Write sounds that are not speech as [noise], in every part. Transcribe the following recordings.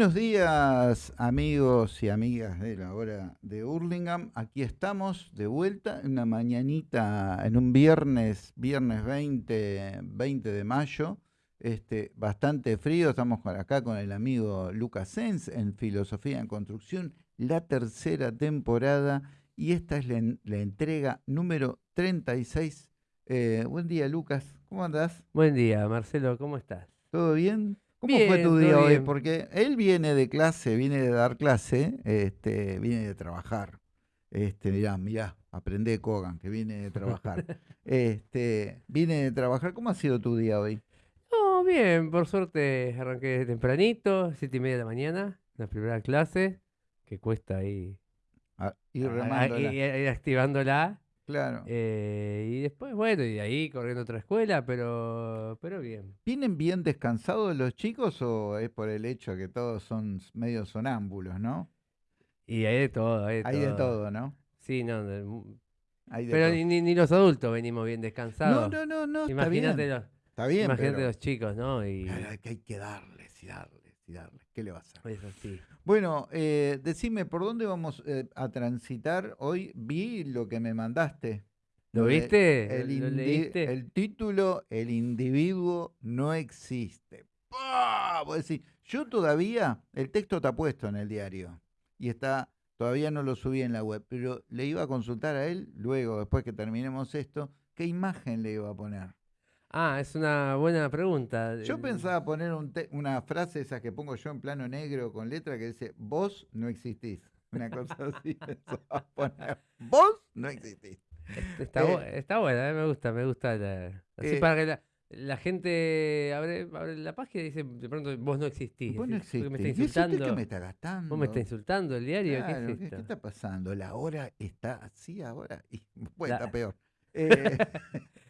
Buenos días amigos y amigas de la hora de Hurlingham. Aquí estamos de vuelta en una mañanita, en un viernes, viernes 20, 20 de mayo. Este, bastante frío, estamos acá con el amigo Lucas Sens en Filosofía en Construcción, la tercera temporada y esta es la, entrega número 36. Eh, buen día Lucas, ¿cómo andás? Buen día Marcelo, ¿cómo estás? ¿Todo bien? ¿Cómo fue tu día hoy? Porque él viene de clase, viene de dar clase, este, viene de trabajar. Este, mirá, mirá, aprende Kogan, que viene de trabajar. [laughs] este, viene de trabajar. ¿Cómo ha sido tu día hoy? Oh, bien, por suerte arranqué tempranito, siete y media de la mañana, la primera clase, que cuesta ahí ah, ir, remándola. ir activándola. Claro. Eh, y después, bueno, y de ahí corriendo a otra escuela, pero, pero bien. ¿Vienen bien descansados los chicos o es por el hecho que todos son medio sonámbulos, no? Y hay de todo, hay de hay de todo, ¿no? Sí, no. pero ni, los adultos venimos bien descansados. No, no, no, no. Imagínate los, está bien, imagínate los chicos, ¿no? Y... que hay que darles y darles ¿Qué le va a hacer? Es así. Bueno, eh, decime, ¿por dónde vamos eh, a transitar? Hoy vi lo que me mandaste. ¿Lo viste? El, el título, El individuo no existe. ¡Pah! yo todavía, el texto está puesto en el diario y está, todavía no lo subí en la web, pero le iba a consultar a él luego, después que terminemos esto, qué imagen le iba a poner. Ah, es una buena pregunta. Yo pensaba poner una frase esa que pongo yo en plano negro con letra que dice, vos no existís. Una cosa [laughs] así. poner, vos no existís. Está, eh, está buena, eh, me gusta, me gusta. así eh, para que la, gente abre, la página y dice, de pronto, vos no existís. Vos no existís. Me está insultando. ¿Qué me está gastando? Vos me está insultando el diario. ¿Qué, está pasando? La hora está así ahora y [laughs] puede estar peor. [laughs] Eh,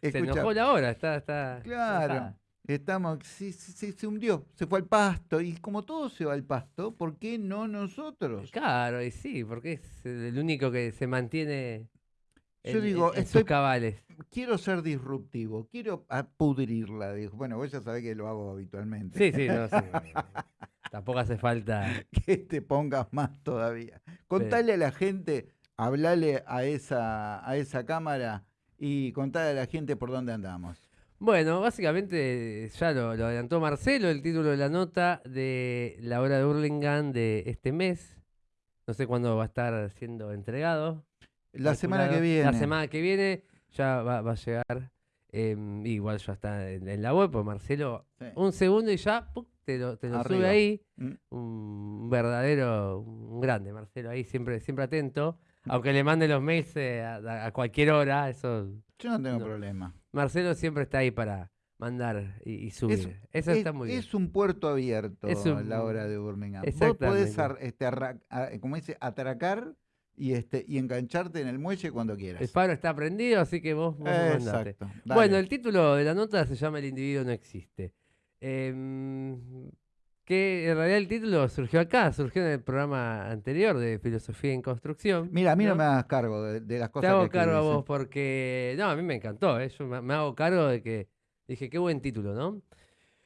se enojó la hora, está. está claro. Estamos, sí, se hundió, se fue al pasto. Y como todo se va al pasto, ¿por qué no nosotros? Claro, y sí, porque es el único que se mantiene Yo digo, en, sus cabales. Quiero ser disruptivo, quiero pudrirla. Dijo. Bueno, vos ya sabés que lo hago habitualmente. Sí, sí, no, sí. [laughs] Tampoco hace falta. Que te pongas más todavía. Contale a la gente, hablale a esa, a esa cámara y contar a la gente por dónde andamos. Bueno, básicamente ya lo, adelantó Marcelo, el título de la nota de la hora de Hurlingham de este mes. No sé cuándo va a estar siendo entregado. La semana que viene. La semana que viene ya va, a llegar. Em, igual ya está en, la web, pues Marcelo, un segundo y ya te lo, sube ahí. Mm. Un verdadero, un grande Marcelo ahí, siempre, siempre atento. Aunque le mande los mails eh, a, cualquier hora, eso. Yo no tengo problema. Marcelo siempre está ahí para mandar y, subir. eso está muy bien. Es un puerto abierto a la hora de Birmingham. Vos podés, este, como dice, atracar y este y engancharte en el muelle cuando quieras. El paro está prendido, así que vos, vos Exacto. Bueno, el título de la nota se llama El individuo no existe. Eh, que en realidad el título surgió acá, surgió en el programa anterior de Filosofía en Construcción. Mira, a mí no, me hagas cargo de, las cosas Te hago que cargo a vos porque, no, a mí me encantó, ¿eh? yo me, hago cargo de que, dije, qué buen título, ¿no?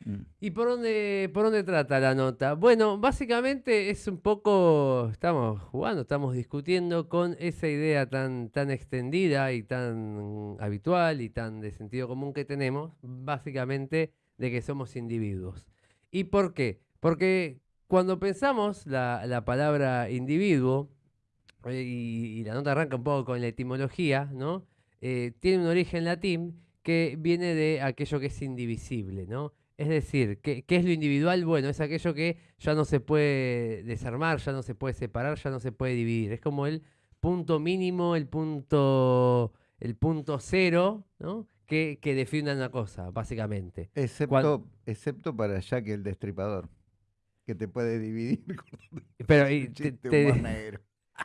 Mm. ¿Y por dónde, por dónde trata la nota? Bueno, básicamente es un poco, estamos jugando, estamos discutiendo con esa idea tan, tan extendida y tan habitual y tan de sentido común que tenemos, básicamente de que somos individuos. ¿Y por qué? Porque cuando pensamos la, palabra individuo, eh, y, la nota arranca un poco con la etimología, ¿no? Eh, tiene un origen latín que viene de aquello que es indivisible, ¿no? Es decir, ¿qué, es lo individual? Bueno, es aquello que ya no se puede desarmar, ya no se puede separar, ya no se puede dividir. Es como el punto mínimo, el punto, el punto cero, ¿no? Que, define una cosa, básicamente. Excepto, excepto para Jack el Destripador que te puede dividir [laughs] pero, [laughs]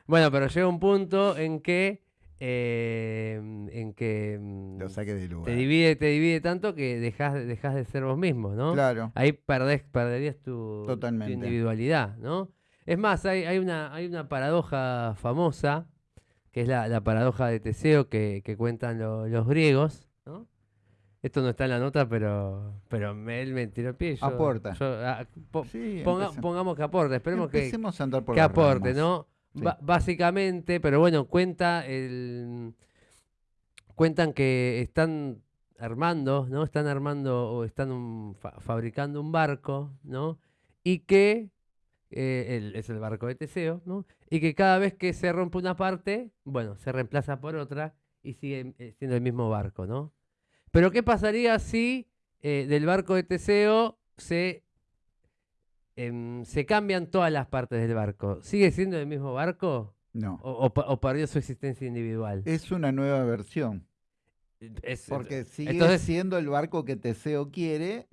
Bueno, pero llega un punto en que eh, en que mm, de te divide te divide tanto que dejas dejas de ser vos mismo, ¿no? Claro. Ahí perdés, perderías tu, individualidad, ¿no? Es más, hay, hay, una, hay una paradoja famosa, que es la, paradoja de Teseo que, cuentan los griegos. Esto no está en la nota, pero, pero él me tiró el pie. aporta. Ah, pongamos que aporte, esperemos que, a andar por que aporte, ¿no? básicamente, pero bueno, cuenta el, cuentan que están armando, ¿no? Están armando o están fabricando un barco, ¿no? Y que eh, es el barco de Teseo, ¿no? Y que cada vez que se rompe una parte, bueno, se reemplaza por otra y sigue eh, siendo el mismo barco, ¿no? Pero ¿qué pasaría si eh, del barco de Teseo se, em, se cambian todas las partes del barco? ¿Sigue siendo el mismo barco? No. ¿O, perdió su existencia individual? Es una nueva versión. Porque sigue siendo el barco que Teseo quiere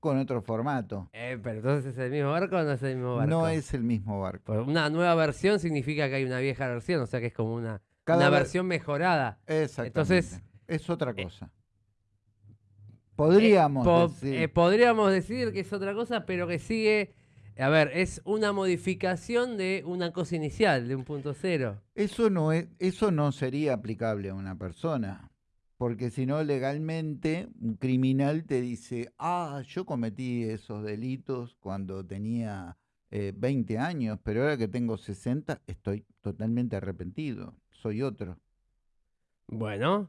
con otro formato. Eh, pero entonces es el mismo barco o no es el mismo barco? No es el mismo barco. una nueva versión significa que hay una vieja versión, o sea que es como una, una versión mejorada. Exactamente. Entonces, es otra cosa. Podríamos eh, decir. Eh, podríamos decir que es otra cosa, pero que sigue. A ver, es una modificación de una cosa inicial, de un punto cero. Eso no, es, eso no sería aplicable a una persona. Porque si no, legalmente, un criminal te dice, ah, yo cometí esos delitos cuando tenía 20 eh, años, pero ahora que tengo 60, estoy totalmente arrepentido. Soy otro. Bueno,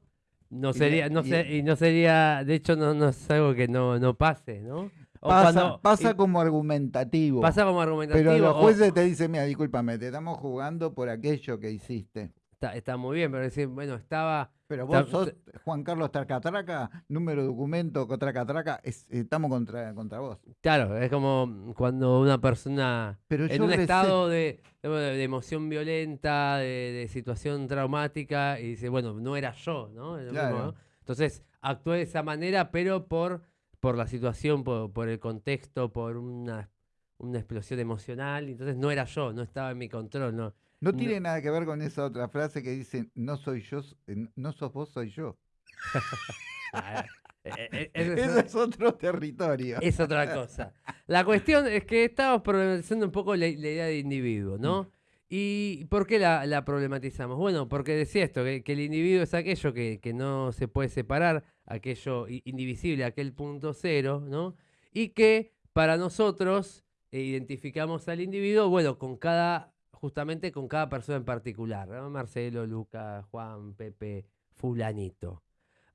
no sería, no sé, y no sería, de hecho no, no es algo que no, no pase, ¿no? pasa, pasa como argumentativo. Pasa como argumentativo. Pero los jueces te dicen, mira, discúlpame, te estamos jugando por aquello que hiciste. Está, está muy bien, pero decir, bueno, estaba pero vos sos Juan Carlos Tracatraca, número de documento Tracatraca, estamos contra, contra vos. Claro, es como cuando una persona en un estado de, emoción violenta, de, situación traumática, y dice, bueno, no era yo, ¿no? Entonces, actué de esa manera, pero por, por la situación, por, el contexto, por una, una explosión emocional, entonces no era yo, no estaba en mi control, no no tiene nada que ver con esa otra frase que dice, no soy yo, eh, no sos vos, soy yo. [laughs] Ah, eh, eh, Eso es otro territorio. Es otra cosa. La cuestión es que estamos problematizando un poco la, idea de individuo, ¿no? Mm. ¿Y por qué la, problematizamos? Bueno, porque decía esto, que, el individuo es aquello que, que, no se puede separar, aquello indivisible, aquel punto cero, ¿no? Y que para nosotros identificamos al individuo, bueno, con cada justamente con cada persona en particular, Marcelo, Luca, Juan, Pepe, fulanito.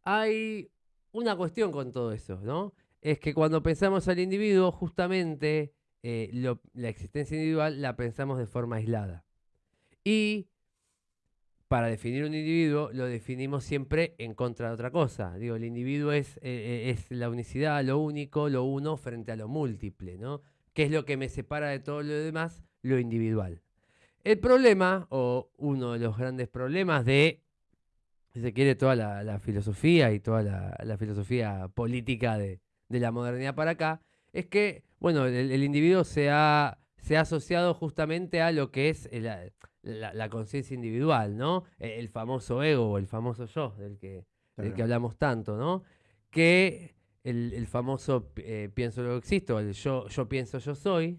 Hay una cuestión con todo eso, ¿no? Es que cuando pensamos al individuo, justamente eh, la existencia individual la pensamos de forma aislada. Y para definir un individuo lo definimos siempre en contra de otra cosa. Digo, el individuo es, eh, eh, es la unicidad, lo único, lo uno frente a lo múltiple, ¿no? ¿Qué es lo que me separa de todo lo demás? Lo individual. El problema, o uno de los grandes problemas de, si se quiere, toda la, filosofía y toda la, filosofía política de, la modernidad para acá, es que, bueno, el, individuo se ha, se ha asociado justamente a lo que es la, conciencia individual, ¿no? E, el, famoso ego o el famoso yo, del que, del que hablamos tanto, ¿no? Que el, famoso eh, pienso luego existo, el yo, yo pienso, yo soy,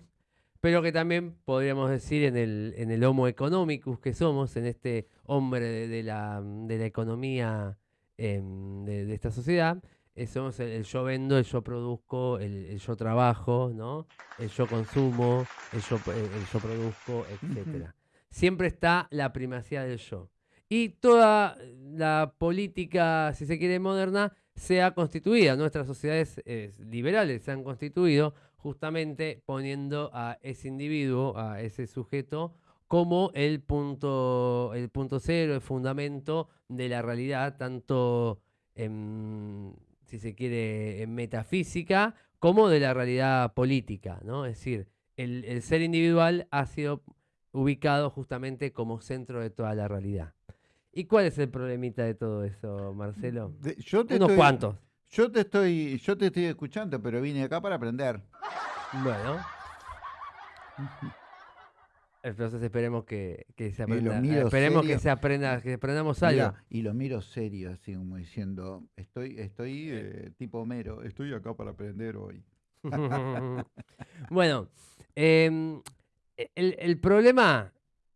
pero que también podríamos decir en el, en el homo economicus que somos, en este hombre de, la, de la, economía em, de, esta sociedad, eh, somos el, yo vendo, el yo produzco, el, yo trabajo, ¿no? el yo consumo, el yo, el yo produzco, etc. Siempre está la primacía del yo. Y toda la política, si se quiere, moderna, se ha constituido, nuestras sociedades eh, liberales se han constituido justamente poniendo a ese individuo, a ese sujeto, como el punto, el punto cero, el fundamento de la realidad, tanto en, si se quiere, en metafísica, como de la realidad política, ¿no? Es decir, el, ser individual ha sido ubicado justamente como centro de toda la realidad. ¿Y cuál es el problemita de todo eso, Marcelo? yo te Unos cuantos. Yo te estoy, yo te estoy escuchando, pero vine acá para aprender. Bueno. Entonces esperemos que, se aprenda. Esperemos que se aprenda, que aprendamos algo. y lo miro serio, así como diciendo, estoy, estoy eh, tipo mero, estoy acá para aprender hoy. [laughs] bueno, em, el, problema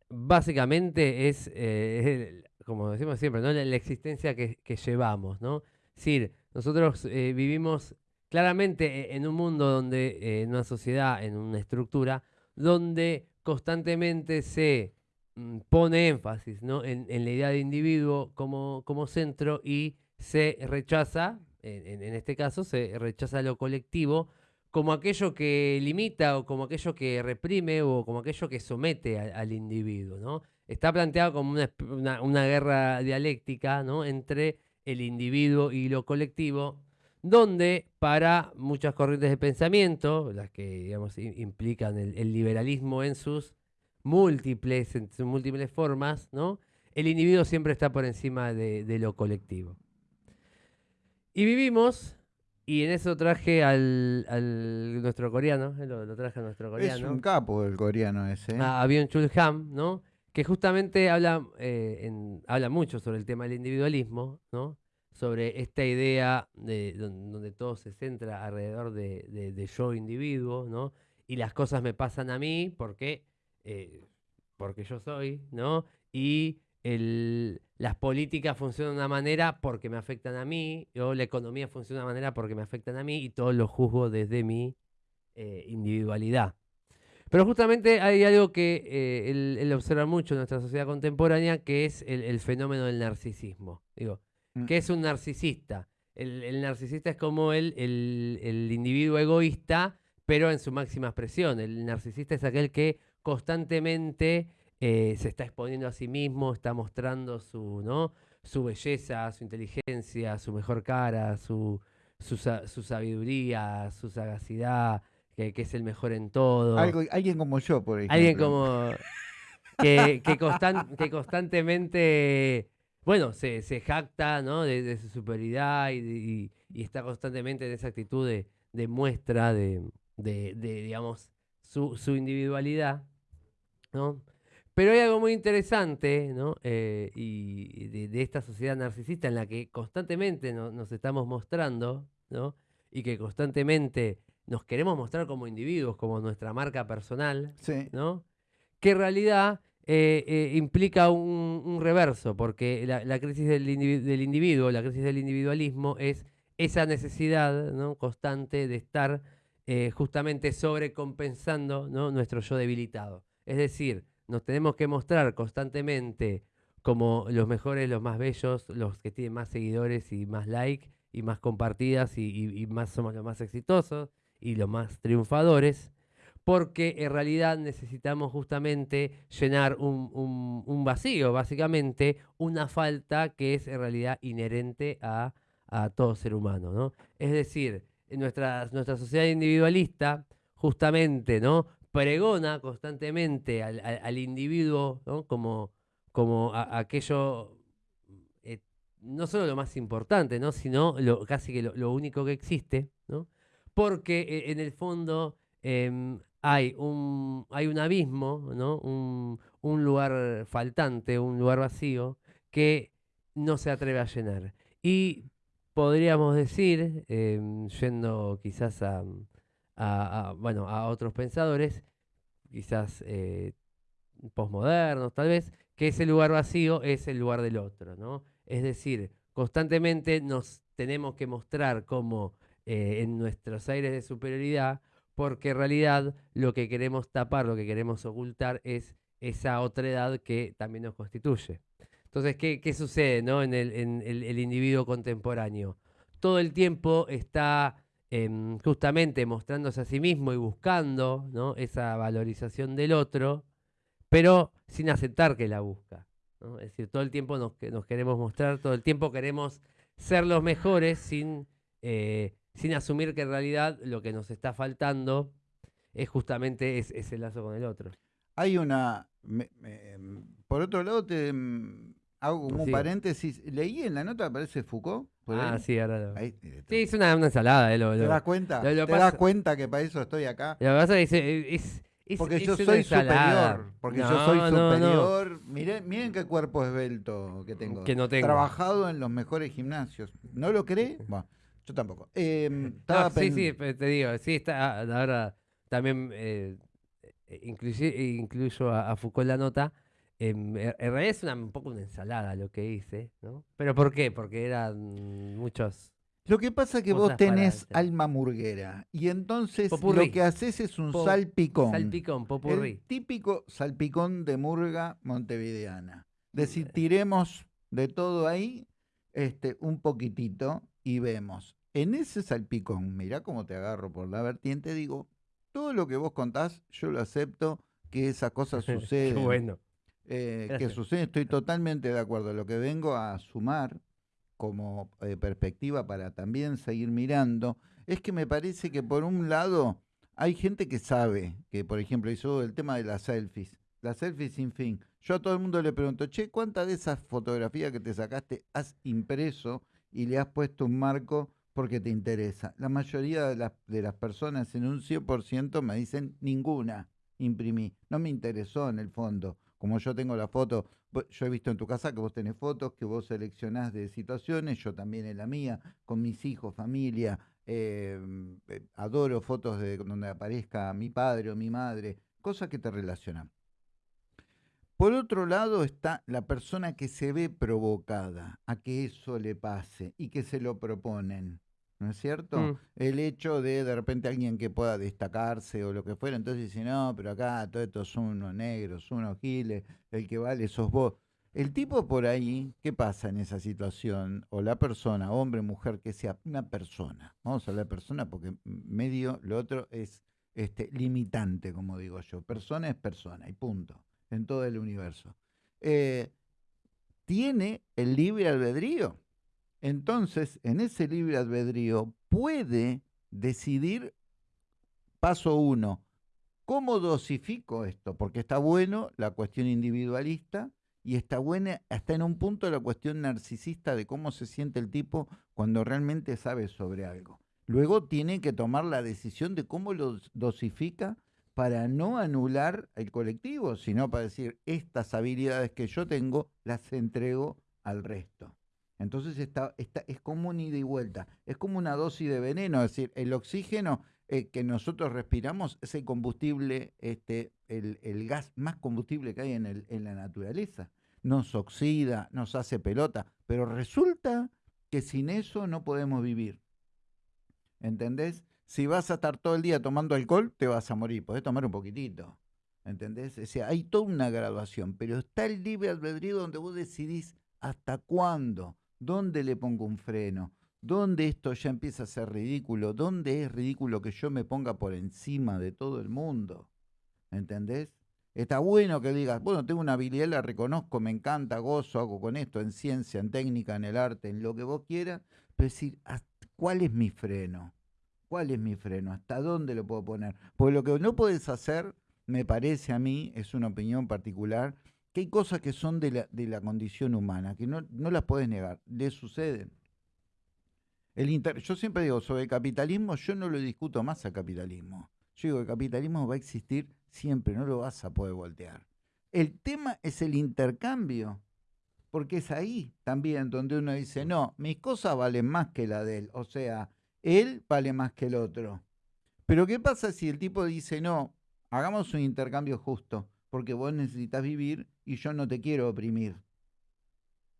básicamente es, eh, como decimos siempre, ¿no? la, existencia que, que, llevamos, ¿no? Es decir, Nosotros eh, vivimos claramente en un mundo donde, en una sociedad, en una estructura, donde constantemente se mm, pone énfasis en, la idea de individuo como, como centro y se rechaza, en, este caso, se rechaza lo colectivo como aquello que limita o como aquello que reprime o como aquello que somete al individuo. ¿no? Está planteado como una, una, guerra dialéctica ¿no? entre el individuo y lo colectivo, donde para muchas corrientes de pensamiento, las que digamos, implican el, liberalismo en sus múltiples, en sus múltiples formas, ¿no? el individuo siempre está por encima de, lo colectivo. Y vivimos, y en eso traje al, nuestro coreano, eh, lo, traje a nuestro coreano. Es un capo el coreano ese. ¿eh? A Byung Chul Ham, ¿no? Que justamente habla, eh, habla mucho sobre el tema del individualismo, ¿no? sobre esta idea de, donde, todo se centra alrededor de, yo individuo, ¿no? y las cosas me pasan a mí porque, eh, porque yo soy, ¿no? y las políticas funcionan de una manera porque me afectan a mí, o la economía funciona de una manera porque me afectan a mí, y todo lo juzgo desde mi eh, individualidad. Pero justamente hay algo que eh, él, observa mucho en nuestra sociedad contemporánea, que es el, fenómeno del narcisismo. Digo, mm. ¿qué es un narcisista? El, narcisista es como el, el, individuo egoísta, pero en su máxima expresión. El narcisista es aquel que constantemente eh, se está exponiendo a sí mismo, está mostrando su, ¿no? su belleza, su inteligencia, su mejor cara, su, su, su sabiduría, su sagacidad, que, es el mejor en todo. alguien como yo, por ejemplo. Alguien como. [laughs] que, que, constantemente. Bueno, se, se jacta ¿no? de, su superioridad y, está constantemente en esa actitud de, de muestra de, de, digamos, su, su, individualidad. ¿no? Pero hay algo muy interesante ¿no? Eh, y de, esta sociedad narcisista en la que constantemente nos estamos mostrando ¿no? y que constantemente nos queremos mostrar como individuos, como nuestra marca personal, ¿no? Que en realidad eh, eh, implica un, reverso, porque la, crisis del, individuo, la crisis del individualismo es esa necesidad ¿no? constante de estar eh, justamente sobrecompensando ¿no? nuestro yo debilitado. Es decir, nos tenemos que mostrar constantemente como los mejores, los más bellos, los que tienen más seguidores y más likes y más compartidas y más somos los más exitosos y los más triunfadores, porque en realidad necesitamos justamente llenar un, vacío, básicamente una falta que es en realidad inherente a, todo ser humano. ¿no? Es decir, nuestra, nuestra sociedad individualista justamente ¿no? pregona constantemente al, individuo como, como aquello eh, no solo lo más importante, ¿no? sino casi que lo, lo único que existe, ¿no? Porque eh, en el fondo em, hay, un, hay un abismo, ¿no? un, lugar faltante, un lugar vacío que no se atreve a llenar. Y podríamos decir, em, yendo quizás a, bueno, a otros pensadores, quizás eh, posmodernos tal vez, que ese lugar vacío es el lugar del otro, ¿no? Es decir, constantemente nos tenemos que mostrar como eh, en nuestros aires de superioridad, porque en realidad lo que queremos tapar, lo que queremos ocultar es esa otra edad que también nos constituye. Entonces, ¿qué, sucede en, el, individuo contemporáneo? Todo el tiempo está em, justamente mostrándose a sí mismo y buscando esa valorización del otro, pero sin aceptar que la busca. Es decir, todo el tiempo nos, nos, queremos mostrar, todo el tiempo queremos ser los mejores sin eh, sin asumir que en realidad lo que nos está faltando es justamente ese lazo con el otro. Hay una... por otro lado, te mm, hago como un paréntesis. Leí en la nota, parece Foucault. ah, sí, ahora lo... sí, es una, ensalada. Eh, ¿Te das cuenta? ¿Te das cuenta que para eso estoy acá? Lo que pasa es que es, porque yo soy superior. Porque yo soy superior. Miren, miren qué cuerpo esbelto que tengo. Que no tengo. Trabajado en los mejores gimnasios. ¿No lo cree? [laughs] Bueno. Yo tampoco. Em, [laughs] sí, sí, te digo, sí, está, ah, ahora también eh, eh incluyo a, Foucault la nota. Em, en realidad es una, un poco una ensalada lo que hice, ¿no? ¿Pero por qué? Porque eran muchos... Lo que pasa es que vos tenés alma murguera y entonces lo que haces es un salpicón. Salpicón, popurrí. El típico salpicón de murga montevideana. Decir, tiremos de todo ahí este, un poquitito y vemos. En ese salpicón, mirá cómo te agarro por la vertiente, digo, todo lo que vos contás, yo lo acepto, que esas cosas [laughs] suceden. bueno. Eh, que [laughs] suceden, estoy totalmente de acuerdo. Lo que vengo a sumar como eh, perspectiva para también seguir mirando, es que me parece que por un lado hay gente que sabe, que por ejemplo hizo el tema de las selfies, las selfies sin fin. Yo a todo el mundo le pregunto, che, ¿cuántas de esas fotografías que te sacaste has impreso y le has puesto un marco porque te interesa? La mayoría de las, de las personas en un 100% me dicen ninguna imprimí. No me interesó en el fondo como yo tengo la foto, yo he visto en tu casa que vos tenés fotos, que vos seleccionás de situaciones, yo también en la mía, con mis hijos, familia, em, eh, adoro fotos de donde aparezca mi padre o mi madre, cosas que te relacionan. Por otro lado está la persona que se ve provocada a que eso le pase y que se lo proponen. ¿no es cierto? Mm. El hecho de de repente alguien que pueda destacarse o lo que fuera, entonces dice, no, pero acá todo esto son unos negros, unos giles, el que vale sos vos. El tipo por ahí, ¿qué pasa en esa situación? O la persona, hombre, mujer, que sea una persona. Vamos a hablar de persona porque medio lo otro es este, limitante, como digo yo. Persona es persona y punto, en todo el universo. Eh, ¿Tiene el libre albedrío? Entonces, en ese libre albedrío puede decidir, paso uno, ¿cómo dosifico esto? Porque está bueno la cuestión individualista y está buena hasta en un punto la cuestión narcisista de cómo se siente el tipo cuando realmente sabe sobre algo. Luego tiene que tomar la decisión de cómo lo dosifica para no anular el colectivo, sino para decir, estas habilidades que yo tengo las entrego al resto. Entonces está, es como un ida y vuelta, es como una dosis de veneno, es decir, el oxígeno eh, que nosotros respiramos es el combustible, este, el, gas más combustible que hay en, el, en la naturaleza. Nos oxida, nos hace pelota, pero resulta que sin eso no podemos vivir. ¿Entendés? Si vas a estar todo el día tomando alcohol, te vas a morir. Podés tomar un poquitito. ¿Entendés? O sea, hay toda una graduación, pero está el libre albedrío donde vos decidís hasta cuándo. ¿Dónde le pongo un freno? ¿Dónde esto ya empieza a ser ridículo? ¿Dónde es ridículo que yo me ponga por encima de todo el mundo? ¿Entendés? Está bueno que digas, bueno, tengo una habilidad, la reconozco, me encanta, gozo, hago con esto, en ciencia, en técnica, en el arte, en lo que vos quieras, pero decir, ¿cuál es mi freno? ¿Cuál es mi freno? ¿Hasta dónde lo puedo poner? Porque lo que no puedes hacer, me parece a mí, es una opinión particular, que hay cosas que son de la, condición humana, que no, no las puedes negar, le suceden. El yo siempre digo, sobre capitalismo, yo no lo discuto más al capitalismo. Yo digo, el capitalismo va a existir siempre, no lo vas a poder voltear. El tema es el intercambio, porque es ahí también donde uno dice, no, mis cosas valen más que la de él, o sea, él vale más que el otro. Pero ¿qué pasa si el tipo dice, no, hagamos un intercambio justo? porque vos necesitas vivir y yo no te quiero oprimir.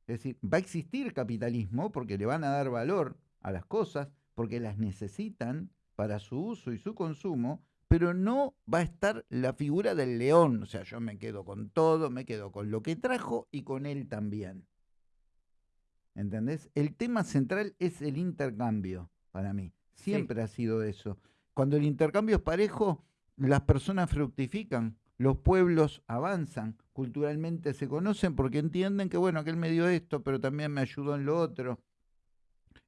Es decir, va a existir capitalismo porque le van a dar valor a las cosas, porque las necesitan para su uso y su consumo, pero no va a estar la figura del león. O sea, yo me quedo con todo, me quedo con lo que trajo y con él también. ¿Entendés? El tema central es el intercambio para mí. Siempre ha sido eso. Cuando el intercambio es parejo, las personas fructifican, los pueblos avanzan, culturalmente se conocen porque entienden que, bueno, aquel me dio esto, pero también me ayudó en lo otro.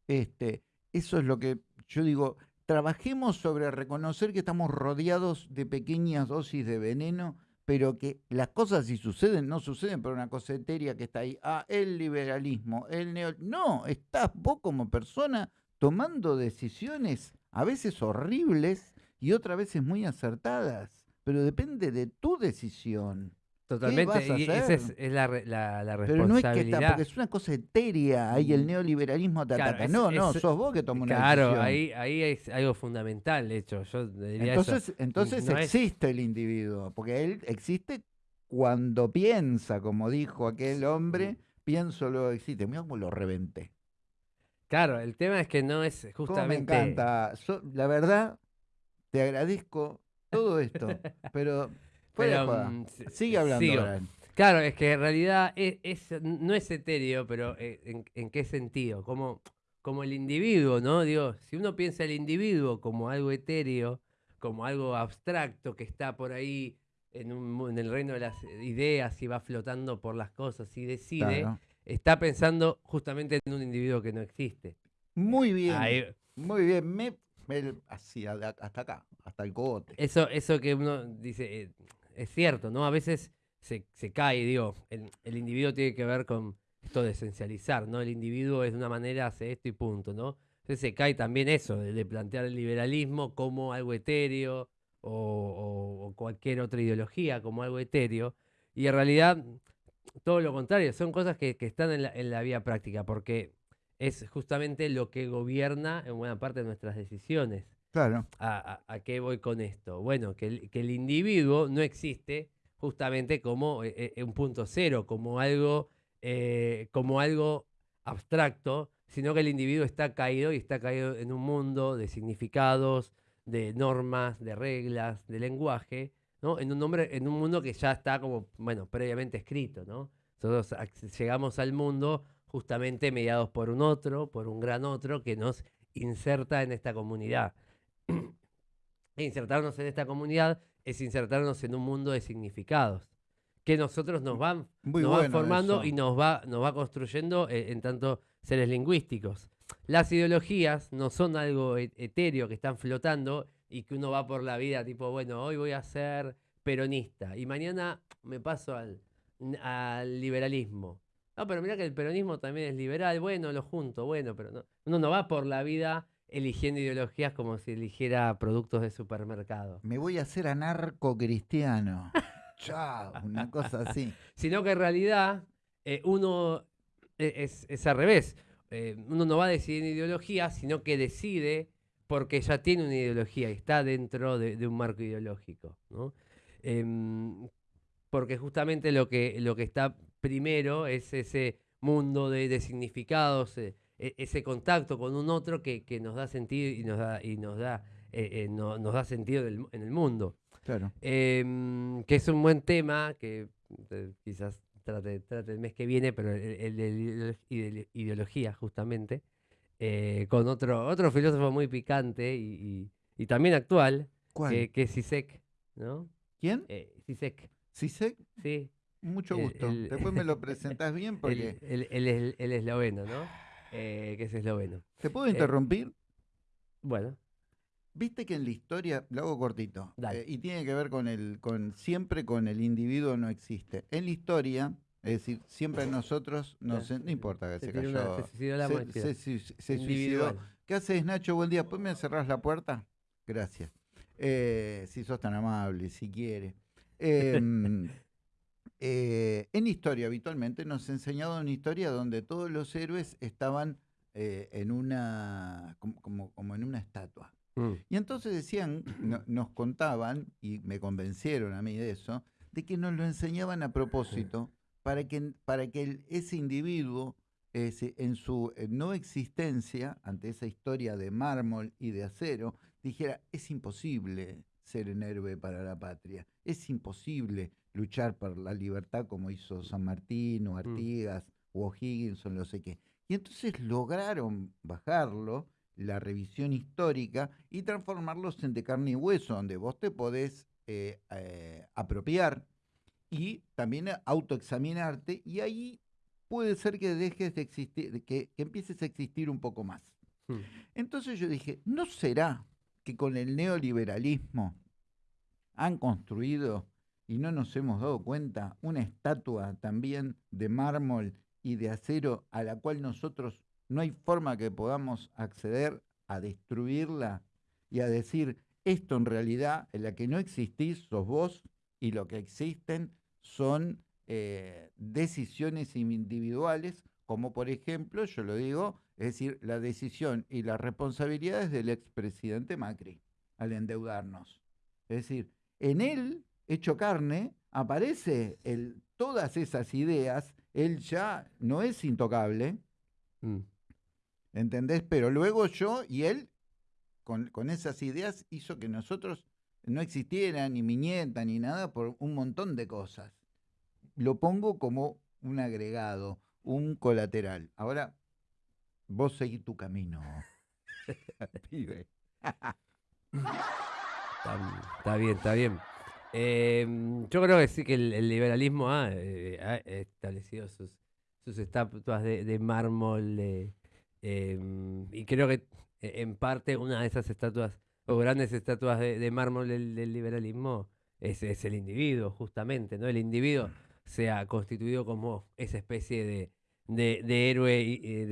Este, eso es lo que yo digo, trabajemos sobre reconocer que estamos rodeados de pequeñas dosis de veneno, pero que las cosas si suceden, no suceden por una cosa etérea que está ahí. Ah, el liberalismo, el neo... No, estás vos como persona tomando decisiones a veces horribles y otras veces muy acertadas pero depende de tu decisión. Totalmente, y esa es, la, la, la, responsabilidad. Pero no es que está, porque es una cosa etérea, ahí el mm. neoliberalismo te ataca. no, no, sos vos que tomas una decisión. Claro, ahí, ahí es algo fundamental, de hecho. Yo diría entonces entonces existe el individuo, porque él existe cuando piensa, como dijo aquel hombre, pienso luego existe. Mira cómo lo reventé. Claro, el tema es que no es justamente. me encanta. la verdad, te agradezco todo esto, pero, mm, sigue hablando. Claro, es que en realidad es, no es etéreo, pero eh, ¿en, qué sentido? Como, como el individuo, ¿no? Digo, si uno piensa el individuo como algo etéreo, como algo abstracto que está por ahí en, en el reino de las ideas y va flotando por las cosas y decide, está pensando justamente en un individuo que no existe. Muy bien. Muy bien. Me, así, hasta acá, hasta el cogote. Eso, eso que uno dice, eh, es cierto, ¿no? A veces se, se cae, digo, el, el, individuo tiene que ver con esto de esencializar, ¿no? El individuo es de una manera, hace esto y punto, ¿no? Entonces se cae también eso, de, plantear el liberalismo como algo etéreo o, cualquier otra ideología como algo etéreo. Y en realidad, todo lo contrario, son cosas que, están en la, en la vía práctica, porque es justamente lo que gobierna en buena parte de nuestras decisiones. Claro. ¿A, qué voy con esto? Bueno, que el, que el individuo no existe justamente como eh, eh, un punto cero, como algo, eh, como algo abstracto, sino que el individuo está caído y está caído en un mundo de significados, de normas, de reglas, de lenguaje, ¿no? En un, nombre, en un mundo que ya está como, bueno, previamente escrito, ¿no? Nosotros llegamos al mundo justamente mediados por un otro, por un gran otro que nos inserta en esta comunidad. [clears throat] insertarnos en esta comunidad es insertarnos en un mundo de significados que nosotros nos van, formando y nos va, nos va construyendo eh, en, tanto seres lingüísticos. Las ideologías no son algo e, etéreo que están flotando y que uno va por la vida tipo, bueno, hoy voy a ser peronista y mañana me paso al, al liberalismo. No, pero mira que el peronismo también es liberal, bueno, lo junto, bueno, pero no, uno no va por la vida eligiendo ideologías como si eligiera productos de supermercado. Me voy a hacer anarco-cristiano. [laughs] Chao, una cosa así. Sino que en realidad eh, uno e, es, es, al revés. Eh, uno no va a decidir en ideología, sino que decide porque ya tiene una ideología está dentro de, un marco ideológico. Em, porque justamente lo que, lo que está primero es ese mundo de, significados, eh, e, ese contacto con un otro que, nos da sentido y nos da, y nos da, eh, eh, nos da sentido en el mundo. Claro. Em, que es un buen tema que quizás trate, trate, el mes que viene, pero el, de ideología, justamente, con otro, otro filósofo muy picante y, también actual, Que, es Sisek, ¿no? ¿Quién? Sisek. ¿Sisek? Sí. Mucho gusto. Después me lo [laughs] presentas bien porque... El, el, el, esloveno, ¿no? Eh, que es esloveno. ¿Te puedo interrumpir? bueno. Viste que en la historia, lo hago cortito, eh, y tiene que ver con el, con siempre con el individuo no existe. En la historia, es decir, siempre nosotros, no, no importa que se, cayó, se, se, suicidó. ¿Qué haces, Nacho? Buen día. ¿Pues me cerrás la puerta? Gracias. Eh, si sos tan amable, si quiere. Eh, [laughs] eh, en historia habitualmente nos enseñado una historia donde todos los héroes estaban eh, en una como, como, en una estatua. Mm. Y entonces decían, nos contaban, y me convencieron a mí de eso, de que nos lo enseñaban a propósito para que, para que ese individuo en su no existencia, ante esa historia de mármol y de acero, dijera, es imposible ser un héroe para la patria, es imposible luchar por la libertad como hizo San Martín o mm. Artigas o O'Higgins o no sé qué. Y entonces lograron bajarlo, la revisión histórica, y transformarlos en de carne y hueso, donde vos te podés eh, eh, apropiar y también autoexaminarte, y ahí puede ser que dejes de existir, que, empieces a existir un poco más. Mm. Entonces yo dije, ¿no será que con el neoliberalismo han construido y no nos hemos dado cuenta, una estatua también de mármol y de acero a la cual nosotros no hay forma que podamos acceder a destruirla y a decir, esto en realidad, en la que no existís, sos vos, y lo que existen son eh, decisiones individuales, como por ejemplo, yo lo digo, es decir, la decisión y las responsabilidades del expresidente Macri al endeudarnos. Es decir, en él hecho carne, aparece el, todas esas ideas, él ya no es intocable. Mm. ¿Entendés? Pero luego yo y él, con, con esas ideas, hizo que nosotros no existiera ni mi nieta ni nada por un montón de cosas. Lo pongo como un agregado, un colateral. Ahora, vos seguís tu camino, [laughs] pibe. está, bien, está bien. Em, yo creo que sí que el, liberalismo eh, ha, establecido sus, sus estatuas de, mármol em, y creo que e, en parte una de esas estatuas o grandes estatuas de, mármol del, liberalismo es, el individuo, justamente, ¿no? El individuo se ha constituido como esa especie de, de, héroe y, eh,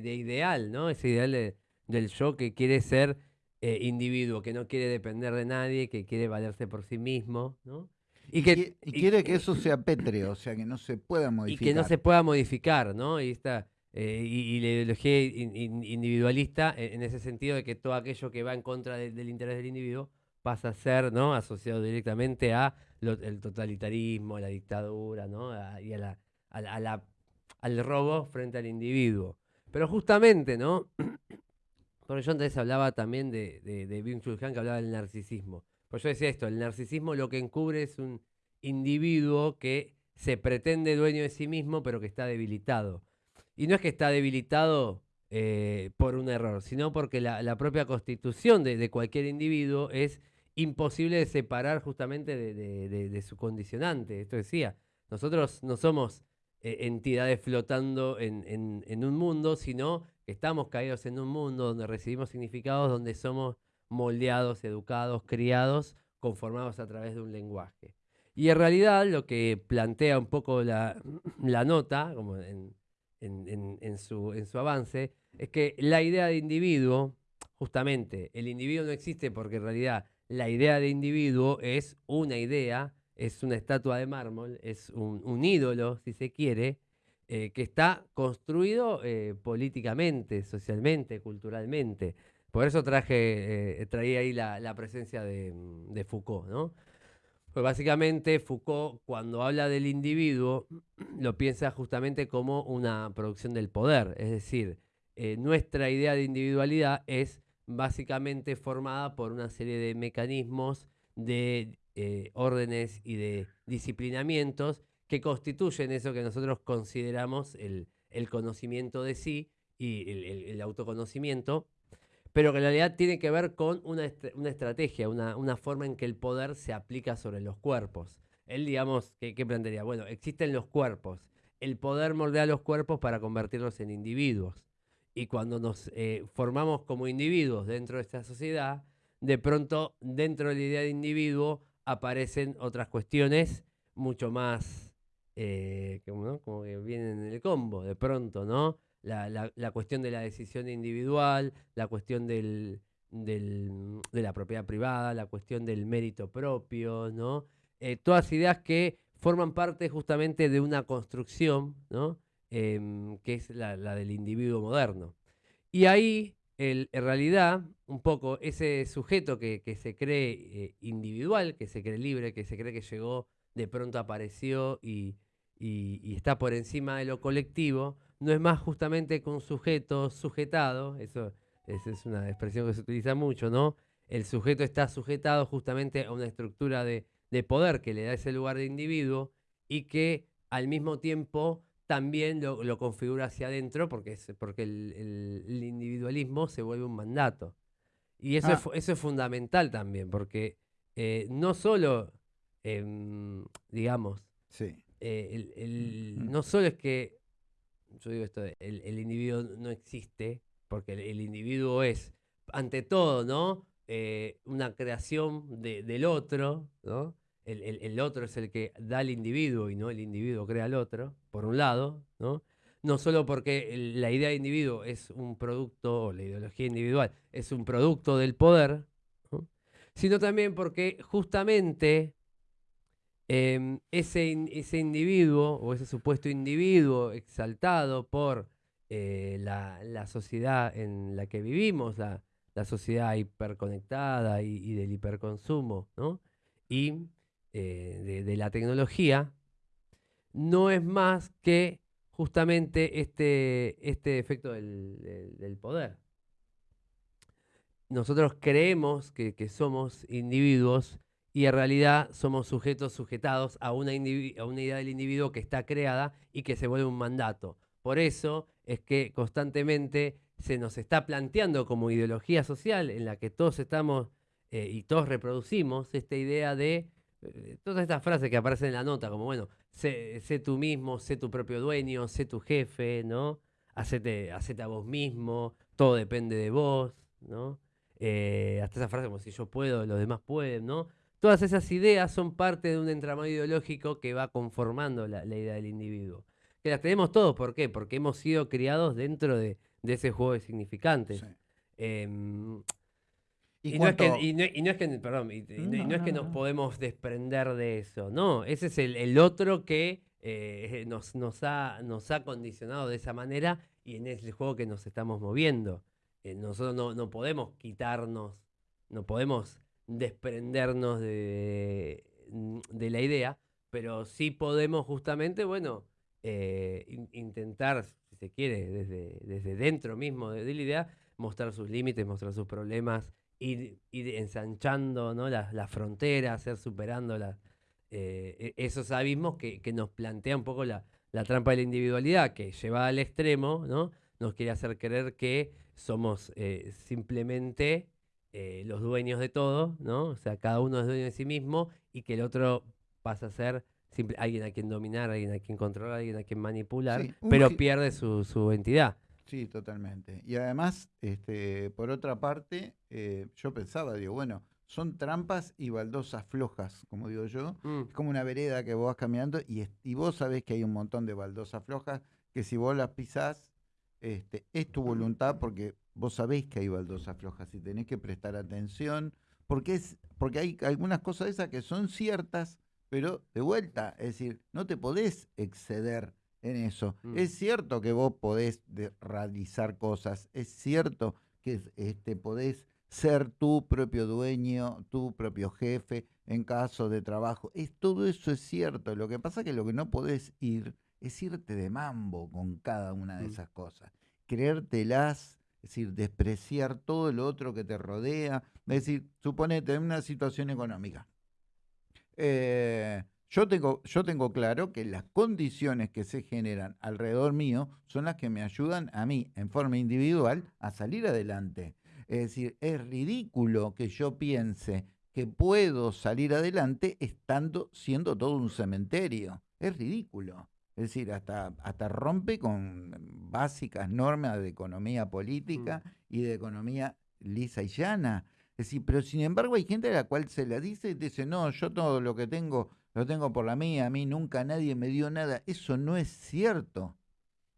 de, ideal, ¿no? Ese ideal del yo que quiere ser eh, individuo, que no quiere depender de nadie, que quiere valerse por sí mismo, ¿no? Y, que, quiere que eso sea pétreo, o sea, que no se pueda modificar. Y que no se pueda modificar, ¿no? Y, esta, eh, y, la ideología individualista en, ese sentido de que todo aquello que va en contra del interés del individuo pasa a ser ¿no? asociado directamente a el totalitarismo, a la dictadura ¿no? y a la, al robo frente al individuo. Pero justamente, ¿no? [clears throat] Porque yo antes hablaba también de, de, de que hablaba del narcisismo. Pues yo decía esto, el narcisismo lo que encubre es un individuo que se pretende dueño de sí mismo, pero que está debilitado. Y no es que está debilitado eh, por un error, sino porque la, propia constitución de, cualquier individuo es imposible de separar justamente de, su condicionante. Esto decía, nosotros no somos eh, entidades flotando en, un mundo, sino que estamos caídos en un mundo donde recibimos significados, donde somos moldeados, educados, criados, conformados a través de un lenguaje. Y en realidad lo que plantea un poco la, [clears throat] nota, como en, su, en su avance, es que la idea de individuo, justamente, el individuo no existe porque en realidad la idea de individuo es una idea es una estatua de mármol, es un, ídolo, si se quiere, eh, que está construido eh, políticamente, socialmente, culturalmente. Por eso traje, eh, traía ahí la, presencia de, Foucault, ¿no? Pues básicamente Foucault, cuando habla del individuo, [clears throat] lo piensa justamente como una producción del poder. Es decir, nuestra idea de individualidad es básicamente formada por una serie de mecanismos de eh, órdenes y de disciplinamientos que constituyen eso que nosotros consideramos el, conocimiento de sí y el, autoconocimiento, pero que en realidad tiene que ver con una, estrategia, una, forma en que el poder se aplica sobre los cuerpos. Él, digamos, ¿qué, plantearía? Bueno, existen los cuerpos. El poder moldea los cuerpos para convertirlos en individuos. Y cuando nos eh, formamos como individuos dentro de esta sociedad, de pronto, dentro de la idea de individuo, aparecen otras cuestiones mucho más, eh, como, que vienen en el combo, de pronto, ¿no? La, cuestión de la decisión individual, la cuestión del, de la propiedad privada, la cuestión del mérito propio, ¿no? Eh, todas ideas que forman parte justamente de una construcción, ¿no? Em, que es la, del individuo moderno. Y ahí en realidad, un poco ese sujeto que, se cree eh, individual, que se cree libre, que se cree que llegó, de pronto apareció y, está por encima de lo colectivo, no es más justamente que un sujeto sujetado, eso, es una expresión que se utiliza mucho, ¿no? El sujeto está sujetado justamente a una estructura de poder que le da ese lugar de individuo y que al mismo tiempo también lo, configura hacia adentro porque, es, porque el, individualismo se vuelve un mandato. Y eso, es, ah. eso es fundamental también, porque eh, no solo, em, digamos, eh, mm. no solo es que, yo digo esto, el, individuo no existe, porque el, individuo es, ante todo, ¿no? Eh, una creación del otro, ¿no? el, otro es el que da al individuo y no el individuo crea al otro, por un lado, ¿no? No solo porque la idea de individuo es un producto, o la ideología individual es un producto del poder, sino también porque justamente em, ese, ese individuo o ese supuesto individuo exaltado por eh, la, sociedad en la que vivimos, la, sociedad hiperconectada y, del hiperconsumo, ¿no? Y eh, de, la tecnología no es más que justamente este, este efecto del, poder. Nosotros creemos que, somos individuos y en realidad somos sujetos sujetados a una, a una idea del individuo que está creada y que se vuelve un mandato. Por eso es que constantemente se nos está planteando como ideología social en la que todos estamos eh, y todos reproducimos esta idea de eh, todas estas frases que aparecen en la nota, como bueno, sé, tú mismo, sé tu propio dueño, sé tu jefe, ¿no? Hacete, hacete a vos mismo, todo depende de vos, ¿no? Eh, hasta esa frase como si yo puedo, los demás pueden, ¿no? Todas esas ideas son parte de un entramado ideológico que va conformando la, idea del individuo. Que las tenemos todos, ¿por qué? Porque hemos sido criados dentro de, ese juego de significantes. Em, y, no es que, perdón, no, es que nos podemos desprender de eso, no, ese es el, otro que eh, [laughs] nos, nos, ha, nos ha condicionado de esa manera y en ese juego que nos estamos moviendo. Eh, nosotros no, no, podemos quitarnos, no podemos desprendernos de, de, la idea, pero sí podemos justamente, bueno, eh, intentar, si se quiere, desde, desde dentro mismo de la idea, mostrar sus límites, mostrar sus problemas, ir, ensanchando ¿no? las, las fronteras, ir superando eh, e, esos abismos que, nos plantea un poco la, trampa de la individualidad, que lleva al extremo, ¿no? nos quiere hacer creer que somos eh, simplemente eh, los dueños de todo, ¿no? O sea, cada uno es dueño de sí mismo y que el otro pasa a ser alguien a quien dominar, alguien a quien controlar, alguien a quien manipular, pero pierde su, su entidad. Sí, totalmente. Y además, este, por otra parte, eh, yo pensaba, digo, bueno, son trampas y baldosas flojas, como digo yo. Mm. Es como una vereda que vos vas caminando y, y, vos sabés que hay un montón de baldosas flojas que si vos las pisás, este, es tu voluntad porque vos sabés que hay baldosas flojas y tenés que prestar atención, porque, es, porque hay algunas cosas esas que son ciertas, pero de vuelta, es decir, no te podés exceder en eso. Mm. Es cierto que vos podés realizar cosas, es cierto que este, podés ser tu propio dueño, tu propio jefe en caso de trabajo. Es, todo eso es cierto. Lo que pasa es que lo que no podés ir es irte de mambo con cada una de mm. esas cosas. Creértelas, es decir, despreciar todo lo otro que te rodea. Es decir, suponete en una situación económica. Eh, yo tengo, yo tengo claro que las condiciones que se generan alrededor mío son las que me ayudan a mí, en forma individual, a salir adelante. Es decir, es ridículo que yo piense que puedo salir adelante estando siendo todo un cementerio. Es ridículo. Es decir, hasta, hasta rompe con básicas normas de economía política mm. y de economía lisa y llana. Es decir, pero sin embargo hay gente a la cual se la dice y dice, no, yo todo lo que tengo lo tengo por la mía, a mí nunca nadie me dio nada. Eso no es cierto.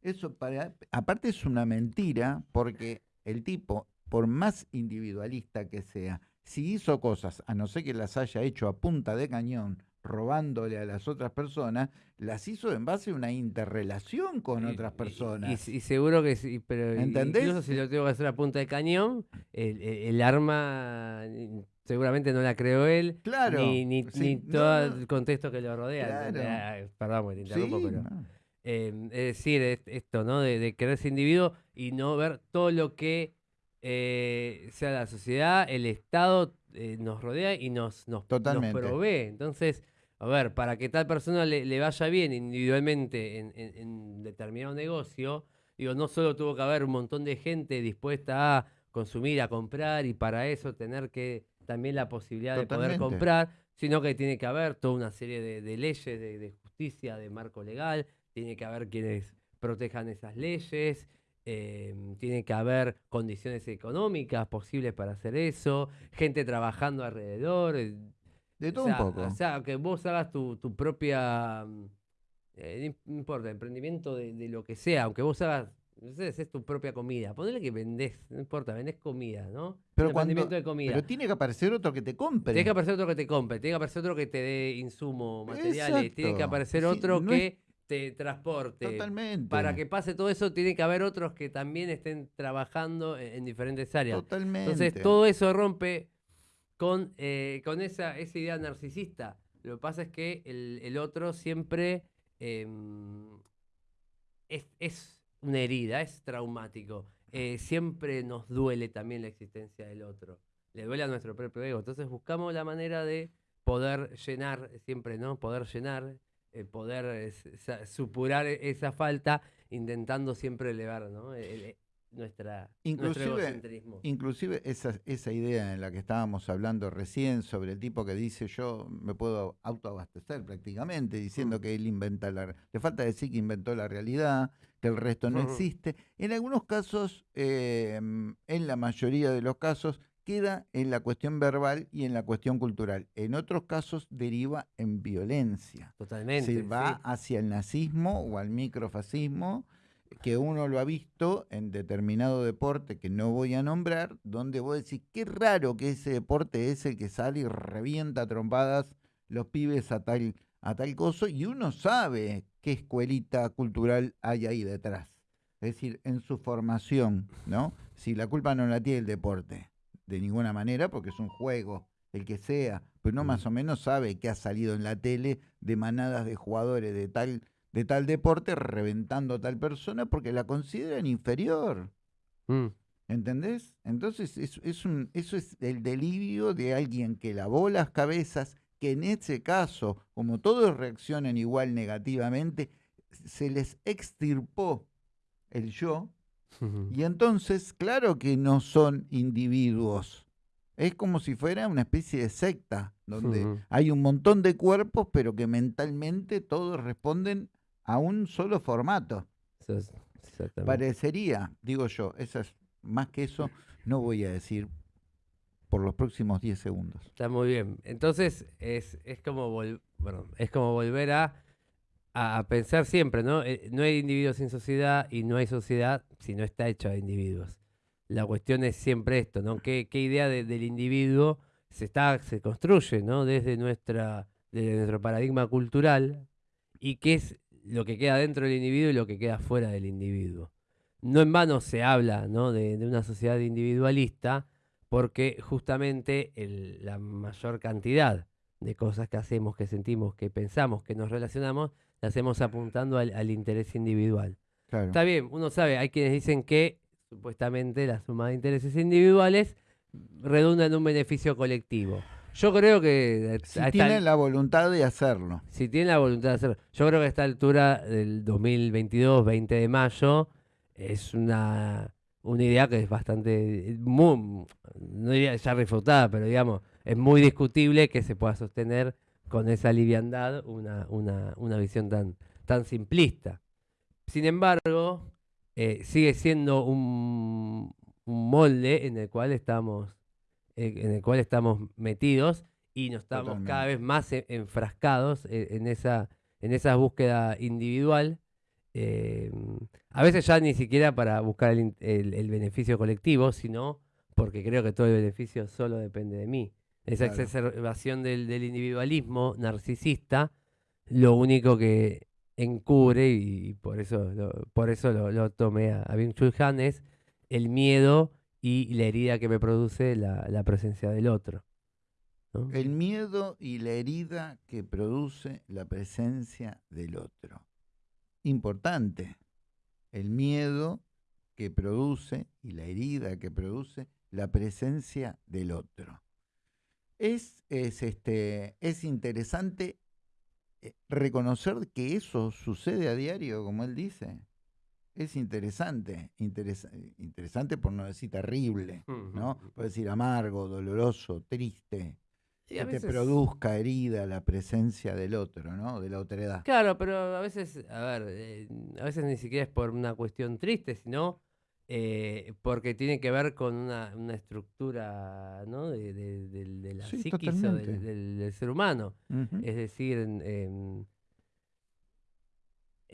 Eso para, aparte es una mentira porque el tipo, por más individualista que sea, si hizo cosas, a no ser que las haya hecho a punta de cañón, robándole a las otras personas, las hizo en base a una interrelación con otras personas. Y, seguro que sí, pero ¿Entendés? incluso si lo tengo que hacer a punta de cañón, el arma seguramente no la creó él, claro, ni, ni, todo el contexto que lo rodea. perdón, te interrumpo, pero. Em, es decir, esto, ¿no? De, de quererse individuo y no ver todo lo que eh, sea la sociedad, el Estado eh, nos rodea y nos, nos, provee. Entonces, a ver, para que tal persona le, vaya bien individualmente en, en determinado negocio, digo, no solo tuvo que haber un montón de gente dispuesta a consumir, a comprar y para eso tener que también la posibilidad de poder comprar, sino que tiene que haber toda una serie de, leyes, de, justicia, de marco legal, tiene que haber quienes protejan esas leyes, em, tiene que haber condiciones económicas posibles para hacer eso, gente trabajando alrededor. De todo un poco. O sea, que vos hagas tu, propia, mm, eh, no importa, emprendimiento de, de, lo que sea, aunque vos hagas entonces es tu propia comida. Ponele que vendés, no importa, vendés comida, ¿no? Pero, cuando, de comida. pero tiene que aparecer otro que te compre. Tiene que aparecer otro que te compre, tiene que aparecer otro que te dé insumo, materiales, tiene que aparecer otro que te transporte. Totalmente. Para que pase todo eso, tiene que haber otros que también estén trabajando en, diferentes áreas. Totalmente. Entonces todo eso rompe con, eh, con esa, esa idea narcisista. Lo que pasa es que el, otro siempre em, es, una herida, es traumático. Eh, siempre nos duele también la existencia del otro. Le duele a nuestro propio ego. Entonces buscamos la manera de poder llenar, siempre, ¿no? Poder llenar, eh, poder supurar esa falta, intentando siempre elevar, ¿no? Nuestra, inclusive, Inclusive esa, esa idea en la que estábamos hablando recién sobre el tipo que dice yo me puedo autoabastecer prácticamente, diciendo mm. que él inventa la... Le falta decir que inventó la realidad, que el resto no existe. En algunos casos, em, en la mayoría de los casos, queda en la cuestión verbal y en la cuestión cultural. En otros casos deriva en violencia. Totalmente. Se va hacia el nazismo o al microfascismo que uno lo ha visto en determinado deporte que no voy a nombrar, donde vos decís, qué raro que ese deporte es el que sale y revienta trompadas los pibes a tal, a tal coso, y uno sabe qué escuelita cultural hay ahí detrás. Es decir, en su formación, ¿no? Si la culpa no la tiene el deporte, de ninguna manera, porque es un juego, el que sea, pero no más o menos sabe que ha salido en la tele de manadas de jugadores de tal de tal deporte reventando a tal persona porque la consideran inferior. Mm. ¿Entendés? Entonces es, un, eso es el delirio de alguien que lavó las cabezas, que en ese caso, como todos reaccionan igual negativamente, se les extirpó el yo, y entonces, claro que no son individuos. Es como si fuera una especie de secta, donde hay un montón de cuerpos, pero que mentalmente todos responden a un solo formato. Parecería, digo yo, esas, más que eso no voy a decir por los próximos 10 segundos. Está muy bien. Entonces es, es, como, bueno, es como volver a, a, pensar siempre, ¿no? Eh, no hay individuos sin sociedad y no hay sociedad si no está hecha de individuos. La cuestión es siempre esto, ¿no? ¿Qué, qué idea del individuo se, está, se construye, ¿no? Desde, nuestra, desde nuestro paradigma cultural y qué es lo que queda dentro del individuo y lo que queda fuera del individuo. No en vano se habla de, una sociedad individualista porque justamente la mayor cantidad de cosas que hacemos, que sentimos, que pensamos, que nos relacionamos, las hacemos apuntando al, interés individual. Está bien, uno sabe, hay quienes dicen que supuestamente la suma de intereses individuales redunda en un beneficio colectivo. Yo creo que... Si tiene la voluntad de hacerlo. Si tiene la voluntad de hacerlo. Yo creo que a esta altura del 2022, 20 de mayo, es una, una idea que es bastante, no diría ya refutada, pero digamos, es muy discutible que se pueda sostener con esa liviandad una, una, una visión tan, tan simplista. Sin embargo, eh, sigue siendo un, un molde en el cual estamos en el cual estamos metidos y nos estamos cada vez más e, enfrascados e, en, esa, en esa búsqueda individual. Eh, a veces ya ni siquiera para buscar el, beneficio colectivo, sino porque creo que todo el beneficio solo depende de mí. Esa exacerbación del, individualismo narcisista, lo único que encubre, y, por eso lo, por eso lo, tomé a, a Chul Han, es el miedo y la herida que me produce la, presencia del otro. El miedo y la herida que produce la presencia del otro. Importante. El miedo que produce y la herida que produce la presencia del otro. Es, es, este, es interesante eh, reconocer que eso sucede a diario, como él dice es interesante, interesante por no decir terrible, ¿no? Puede decir amargo, doloroso, triste. que te produzca herida la presencia del otro, ¿no? De la otra edad. Claro, pero a veces, a ver, eh, a veces ni siquiera es por una cuestión triste, sino eh, porque tiene que ver con una, estructura, ¿no? De, la psiquis o del, ser humano. Es decir, en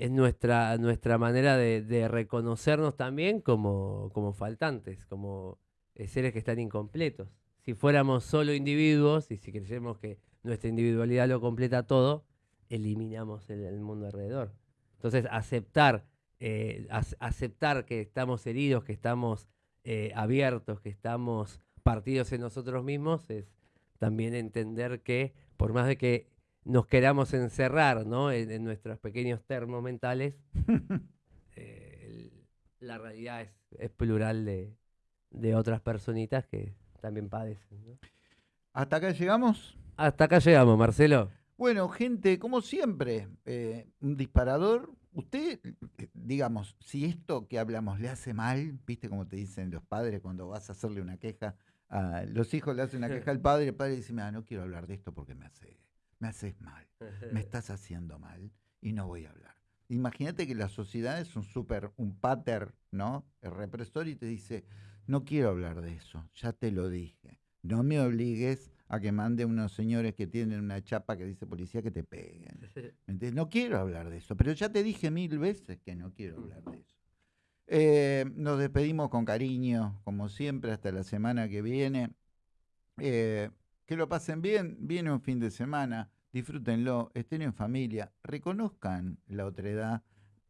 es nuestra, nuestra manera de, reconocernos también como, como faltantes, como eh, seres que están incompletos. Si fuéramos solo individuos y si creyéramos que nuestra individualidad lo completa todo, eliminamos el, mundo alrededor. Entonces, aceptar, eh, aceptar que estamos heridos, que estamos eh, abiertos, que estamos partidos en nosotros mismos, es también entender que por más de que nos queramos encerrar ¿no? en, nuestros pequeños termos mentales, [laughs] la realidad es, plural de, otras personitas que también padecen. ¿Hasta acá llegamos? Hasta acá llegamos, Marcelo. Bueno, gente, como siempre, eh, un disparador. Usted, eh, digamos, si esto que hablamos le hace mal, viste como te dicen los padres cuando vas a hacerle una queja, a los hijos le hacen una queja al padre, el padre dice, mira, no quiero hablar de esto porque me hace, me haces mal, me [laughs] estás haciendo mal y no voy a hablar. Imagínate que la sociedad es un súper, un pater, ¿no? El represor y te dice, no quiero hablar de eso, ya te lo dije. No me obligues a que mande unos señores que tienen una chapa que dice policía que te peguen. [laughs] No quiero hablar de eso, pero ya te dije mil veces que no quiero hablar de eso. Eh, nos despedimos con cariño, como siempre, hasta la semana que viene. Eh, que lo pasen bien, viene un fin de semana disfrútenlo, estén en familia, reconozcan la otredad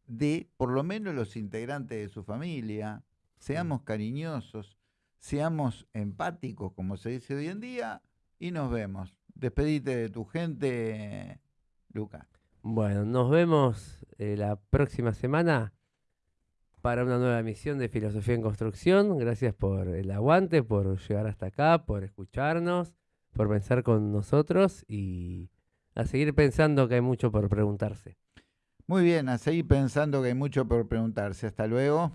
de por lo menos los integrantes de su familia, seamos cariñosos, seamos empáticos, como se dice hoy en día, y nos vemos. Despedite de tu gente, Luca. Bueno, nos vemos eh, la próxima semana para una nueva emisión de Filosofía en Construcción. Gracias por el aguante, por llegar hasta acá, por escucharnos, por pensar con nosotros y a seguir pensando que hay mucho por preguntarse. Muy bien, a seguir pensando que hay mucho por preguntarse. Hasta luego.